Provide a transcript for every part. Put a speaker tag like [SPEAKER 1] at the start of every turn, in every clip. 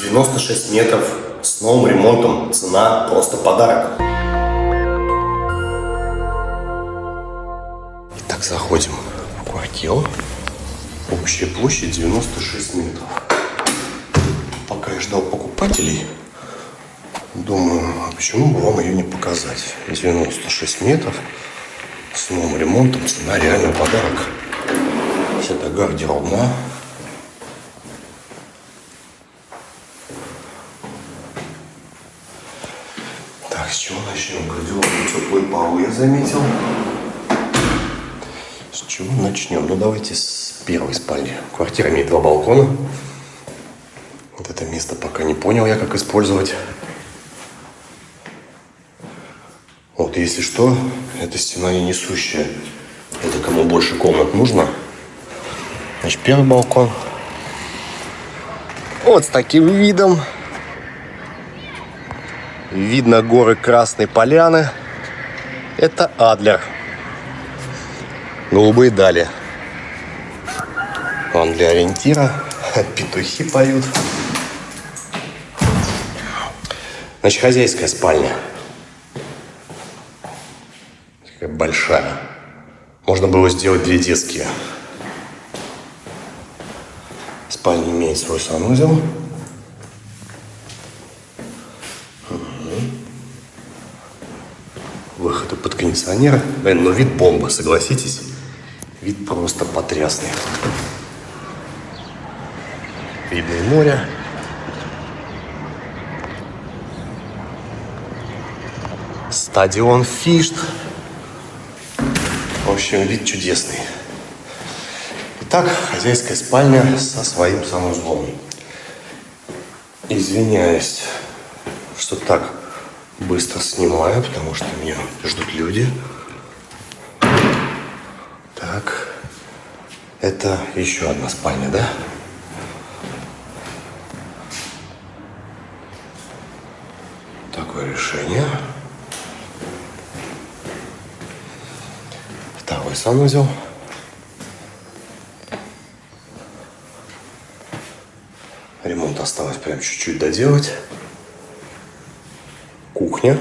[SPEAKER 1] 96 метров с новым ремонтом. Цена просто подарок. Итак, заходим в квартиру. Общая площадь 96 метров. Пока я ждал покупателей, думаю, а почему бы вам ее не показать. 96 метров с новым ремонтом. Цена реально подарок. Это гардеробная. Чего начнем? Гардеробный теплые полы я заметил. С чего начнем? Ну, давайте с первой спальни. Квартира имеет два балкона. Вот это место пока не понял я, как использовать. Вот, если что, эта стена не несущая. Это кому больше комнат нужно. Значит, первый балкон. Вот с таким видом. Видно горы Красной Поляны. Это Адлер. Голубые дали. Он для ориентира. Петухи поют. Значит, хозяйская спальня. Такая большая. Можно было сделать две детские. Спальня имеет свой санузел. Выходы под кондиционер. Блин, ну вид бомба, согласитесь? Вид просто потрясный. Видно и море. Стадион Фишт. В общем, вид чудесный. Итак, хозяйская спальня со своим санузлом. Извиняюсь, что так быстро снимаю, потому что меня ждут люди. Так, это еще одна спальня, да? Такое решение. Второй санузел. Ремонт осталось прям чуть-чуть доделать. Кухня,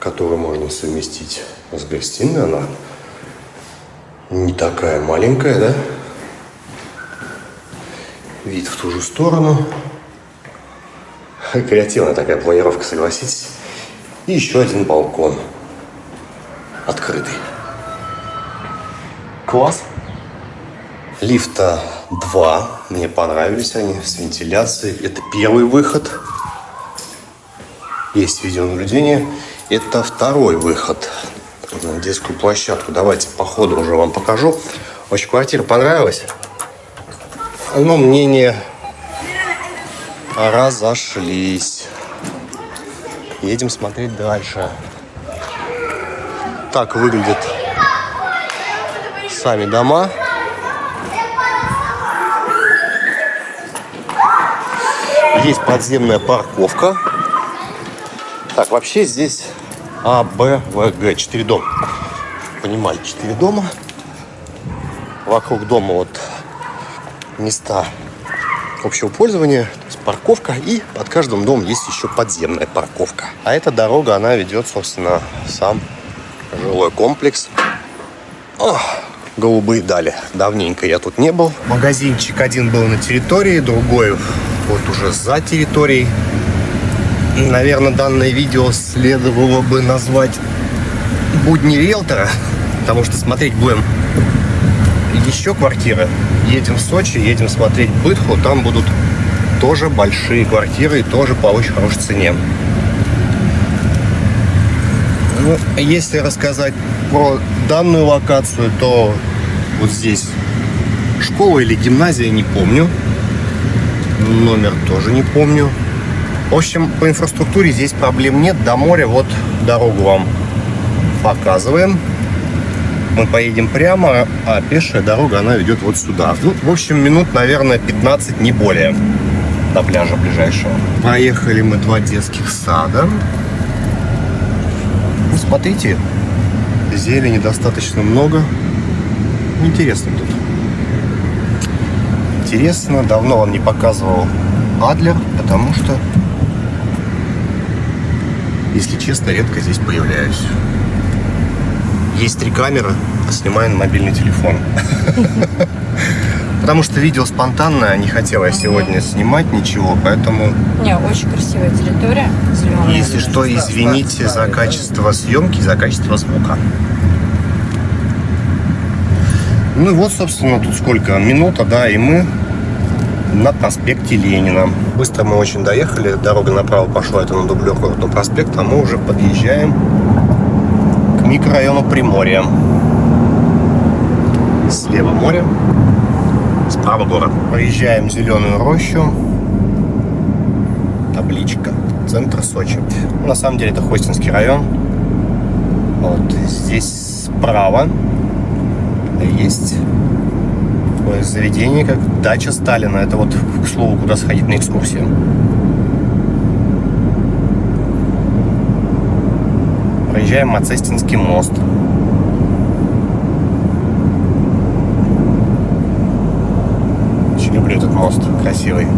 [SPEAKER 1] которую можно совместить с гостиной. Она не такая маленькая, да? Вид в ту же сторону. Креативная такая планировка, согласитесь. И еще один балкон. Открытый. Класс. Лифта два. Мне понравились они с вентиляцией. Это первый выход. Есть видеонаблюдение. Это второй выход на детскую площадку. Давайте по ходу уже вам покажу. Очень квартира понравилась. Но мнения разошлись. Едем смотреть дальше. Так выглядят сами дома. Есть подземная парковка. Так, вообще здесь А, Б, В, Г. Четыре дома. Понимаете, четыре дома. Вокруг дома вот места общего пользования, то есть парковка, и под каждым домом есть еще подземная парковка. А эта дорога, она ведет, собственно, сам жилой комплекс. О, голубые дали. Давненько я тут не был. Магазинчик один был на территории, другой вот уже за территорией. Наверное, данное видео следовало бы назвать «Будни риэлтора», потому что смотреть будем еще квартиры. Едем в Сочи, едем смотреть Бытху, там будут тоже большие квартиры и тоже по очень хорошей цене. Ну, если рассказать про данную локацию, то вот здесь школа или гимназия, не помню. Номер тоже не помню. В общем, по инфраструктуре здесь проблем нет. До моря вот дорогу вам показываем. Мы поедем прямо, а пешая дорога, она ведет вот сюда. Ну, в общем, минут, наверное, 15, не более, до пляжа ближайшего. Проехали мы два детских сада. Ну, смотрите, зелени достаточно много. Интересно тут. Интересно, давно вам не показывал Адлер, потому что, если честно, редко здесь появляюсь. Есть три камеры, снимаю на мобильный телефон. Потому что видео спонтанное, не хотела я сегодня снимать ничего, поэтому...
[SPEAKER 2] Не, очень красивая территория. Зеленая.
[SPEAKER 1] Если что, извините за качество съемки, за качество звука. Ну и вот, собственно, тут сколько? Минута, да, и мы на проспекте Ленина. Быстро мы очень доехали, дорога направо пошла, это на дублер на проспект, а мы уже подъезжаем к микрорайону Приморья. Слева море, справа город. Проезжаем зеленую рощу, табличка, центр Сочи. Ну, на самом деле это Хостинский район. Вот здесь справа есть такое заведение, как дача Сталина. Это вот, к слову, куда сходить на экскурсию. Проезжаем Мацестинский мост. Очень люблю этот мост, красивый.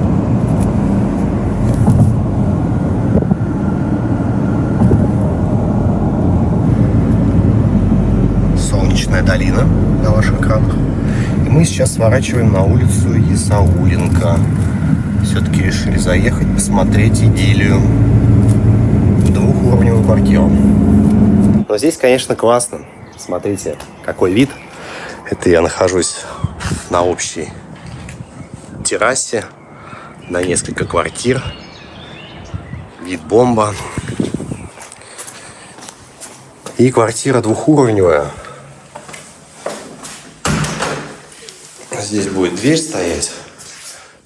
[SPEAKER 1] Солнечная долина на ваших экранах. Мы сейчас сворачиваем на улицу Исауленко. Все-таки решили заехать, посмотреть идиллию. Двухуровневую квартиру. Но здесь, конечно, классно. Смотрите, какой вид. Это я нахожусь на общей террасе, на несколько квартир. Вид бомба. И квартира двухуровневая. Здесь будет дверь стоять.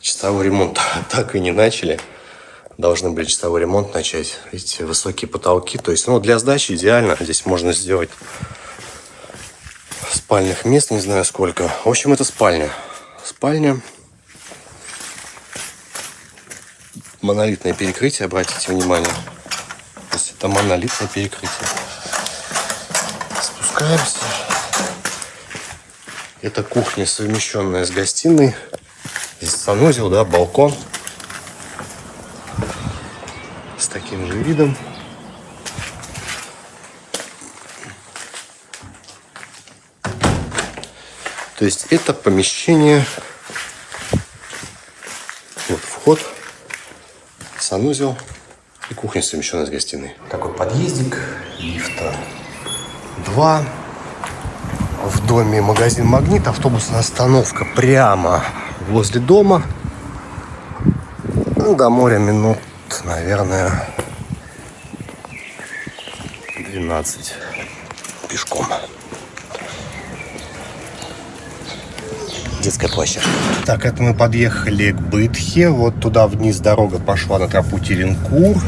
[SPEAKER 1] Часовой ремонт так и не начали. Должны были часовой ремонт начать. Видите, высокие потолки. То есть, ну, для сдачи идеально. Здесь можно сделать спальных мест, не знаю сколько. В общем, это спальня. Спальня. Монолитное перекрытие, обратите внимание. То есть это монолитное перекрытие. Спускаемся. Это кухня, совмещенная с гостиной. Здесь санузел, да, балкон. С таким же видом. То есть это помещение, вот вход, санузел и кухня, совмещенная с гостиной. Такой подъездик, лифта два доме магазин «Магнит», автобусная остановка прямо возле дома. Ну, до моря минут, наверное, 12 пешком. Детская площадка. Так, это мы подъехали к Бытхе. Вот туда вниз дорога пошла на тропу Теренкур.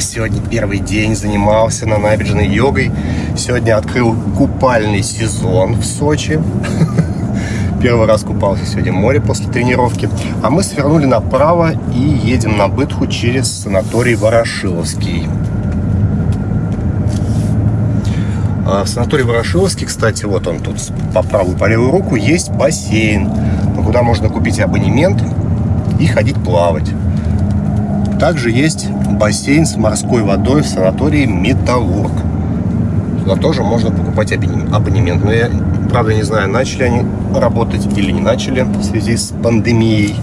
[SPEAKER 1] Сегодня первый день занимался на набережной йогой. Сегодня открыл купальный сезон в Сочи. Первый раз купался сегодня в море после тренировки. А мы свернули направо и едем на Бытху через санаторий Ворошиловский. А в санатории Ворошиловский, кстати, вот он тут по правую по левую руку, есть бассейн, куда можно купить абонемент и ходить плавать. Также есть бассейн с морской водой в санатории Металлург. Туда тоже можно покупать абонемент. Но я, правда, не знаю, начали они работать или не начали в связи с пандемией.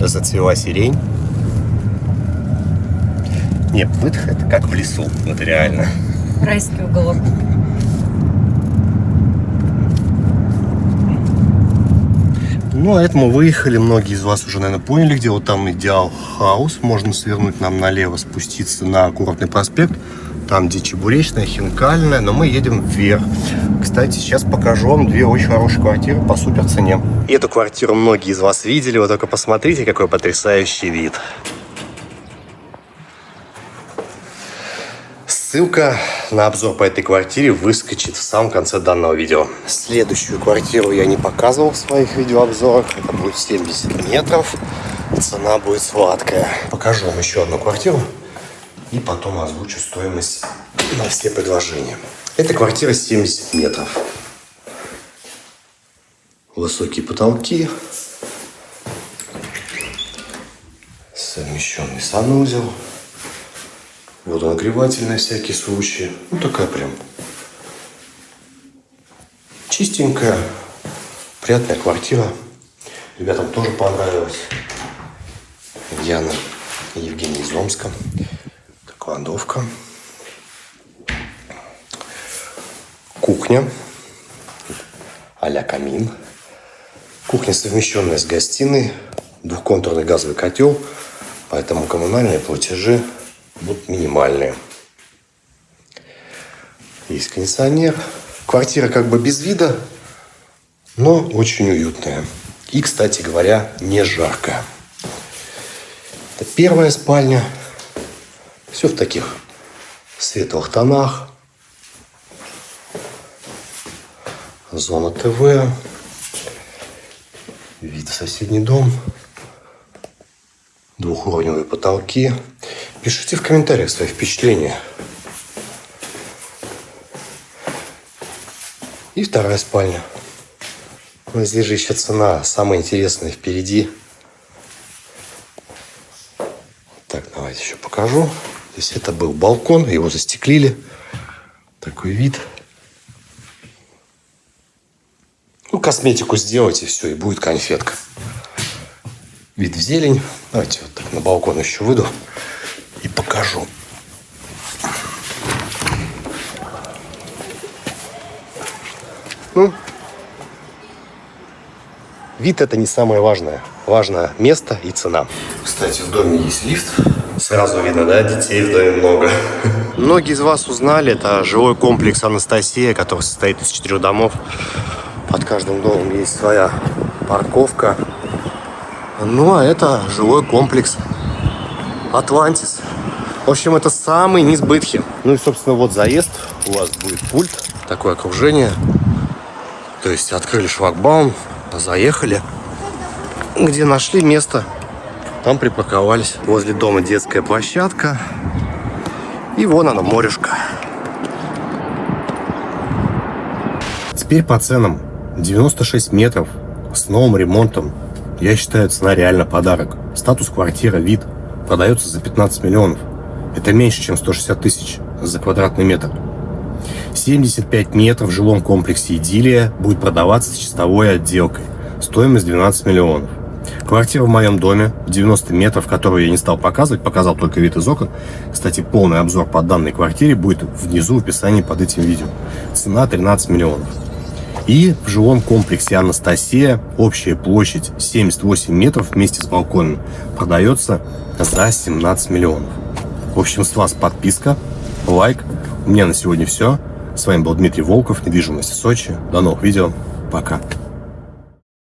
[SPEAKER 1] Зацвела сирень. Не, выдох это как в лесу, вот реально.
[SPEAKER 2] Райский уголок.
[SPEAKER 1] Ну, а это мы выехали. Многие из вас уже, наверное, поняли, где вот там идеал хаус. Можно свернуть нам налево, спуститься на Курортный проспект. Там, где Чебуречная, Хинкальная. Но мы едем вверх. Кстати, сейчас покажу вам две очень хорошие квартиры по супер цене. Эту квартиру многие из вас видели. Вы только посмотрите, какой потрясающий вид. Ссылка на обзор по этой квартире выскочит в самом конце данного видео. Следующую квартиру я не показывал в своих видеообзорах. Это будет 70 метров. Цена будет сладкая. Покажу вам еще одну квартиру. И потом озвучу стоимость на все предложения. Это квартира 70 метров. Высокие потолки. Совмещенный санузел. Водонагреватель на всякий случай. Ну, такая прям чистенькая, приятная квартира. Ребятам тоже понравилось. Яна и Евгений из Омска. Кладовка. Кухня. а камин. Кухня совмещенная с гостиной. Двухконтурный газовый котел. Поэтому коммунальные платежи будут минимальные. Есть кондиционер. Квартира как бы без вида, но очень уютная. И, кстати говоря, не жарко. Это первая спальня. Все в таких светлых тонах. Зона ТВ. Вид в соседний дом. Двухуровневые потолки. Пишите в комментариях свои впечатления. И вторая спальня. Но здесь же еще цена самая интересная впереди. Так, давайте еще покажу. Здесь это был балкон, его застеклили. Такой вид. Ну, косметику сделайте, все, и будет конфетка. Вид в зелень. Давайте вот так на балкон еще выйду покажу. Ну, вид это не самое важное. Важно место и цена. Кстати, в доме есть лифт. Сразу видно, да, детей в доме много. Многие из вас узнали, это жилой комплекс Анастасия, который состоит из четырех домов. Под каждым домом есть своя парковка. Ну, а это жилой комплекс Атлантис. В общем, это самый низ Бытхи. Ну и, собственно, вот заезд. У вас будет пульт, такое окружение. То есть открыли шлагбаум, заехали. Где нашли место, там припарковались. Возле дома детская площадка. И вон она, морешка. Теперь по ценам. 96 метров с новым ремонтом. Я считаю, цена реально подарок. Статус квартира, вид продается за 15 миллионов. Это меньше, чем 160 тысяч за квадратный метр. 75 метров в жилом комплексе «Идиллия» будет продаваться с чистовой отделкой. Стоимость 12 миллионов. Квартира в моем доме, 90 метров, которую я не стал показывать, показал только вид из окон. Кстати, полный обзор по данной квартире будет внизу в описании под этим видео. Цена 13 миллионов. И в жилом комплексе Анастасия общая площадь 78 метров вместе с балконом продается за 17 миллионов. В общем, с вас подписка, лайк. У меня на сегодня все. С вами был Дмитрий Волков, недвижимость в Сочи. До новых видео. Пока.